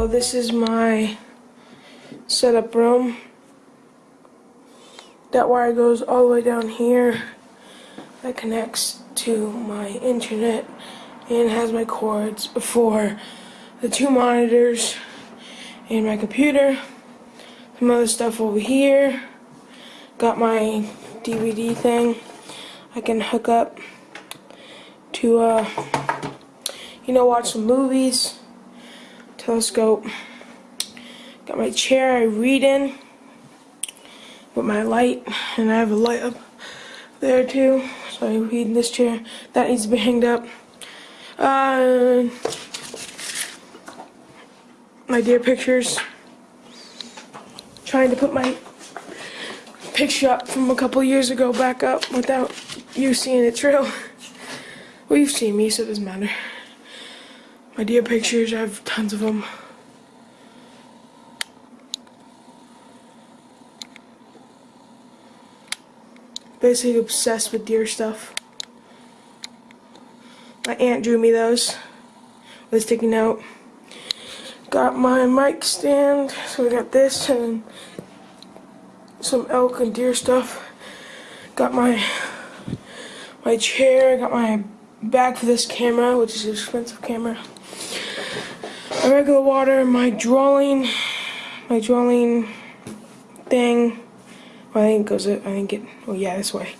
So this is my setup room. That wire goes all the way down here. That connects to my internet and has my cords for the two monitors and my computer. Some other stuff over here. Got my DVD thing. I can hook up to, uh, you know, watch some movies. Telescope. Got my chair I read in with my light, and I have a light up there too. So I read in this chair. That needs to be hanged up. Uh, my deer pictures. Trying to put my picture up from a couple years ago back up without you seeing it true. Well, you've seen me, so it doesn't matter. My deer pictures, I have tons of them. Basically obsessed with deer stuff. My aunt drew me those with a sticky note. Got my mic stand, so we got this and some elk and deer stuff. Got my my chair, got my bag for this camera, which is an expensive camera. My regular water, my drawing, my drawing thing. Well, I think it goes, I think it, oh yeah, this way.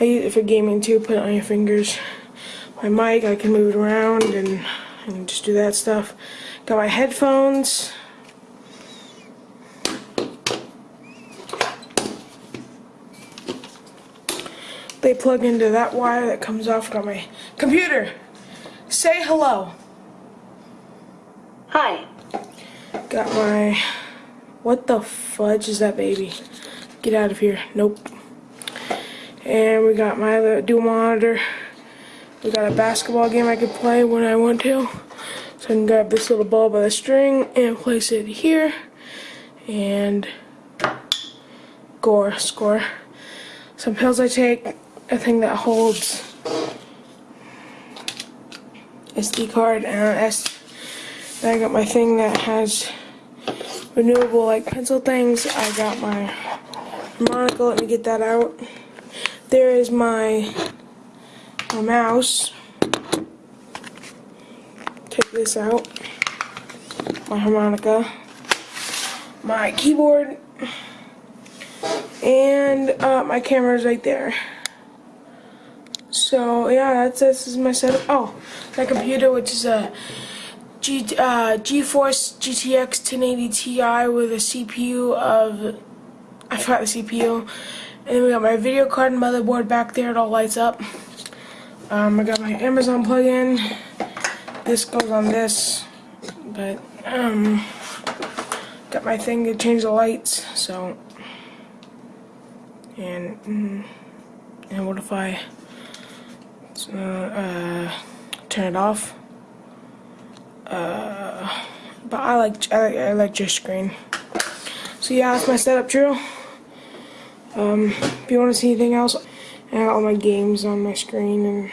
I use it for gaming too, put it on your fingers. My mic, I can move it around and, and just do that stuff. Got my headphones. They plug into that wire that comes off. Got my computer. Say hello. Hi. Got my. What the fudge is that baby? Get out of here. Nope. And we got my dual monitor. We got a basketball game I could play when I want to. So I can grab this little ball by the string and place it here. And gore, score. Some pills I take a thing that holds SD card and S. Then I got my thing that has renewable like pencil things. I got my harmonica. Let me get that out. There is my my mouse. Take this out. My harmonica. My keyboard. And uh, my is right there. So yeah, that's this is my setup. Oh, my computer, which is a G uh, GeForce GTX 1080 Ti with a CPU of I forgot the CPU, and then we got my video card and motherboard back there. It all lights up. Um, I got my Amazon plug-in. This goes on this, but um, got my thing to change the lights. So, and mm, and what if I? So, uh, turn it off. Uh, but I like I like, I like your screen. So yeah, that's my setup, Drew. Um, if you want to see anything else, I have all my games on my screen and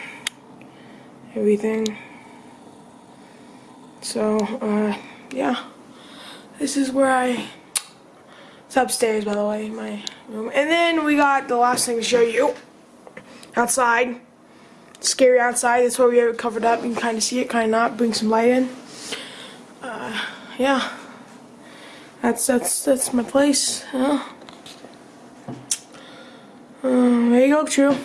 everything. So, uh, yeah. This is where I... It's upstairs, by the way, my room. And then we got the last thing to show you. Outside scary outside. That's why we have it covered up. You can kind of see it, kind of not. Bring some light in. Uh, yeah, that's that's that's my place. Uh, there you go, True.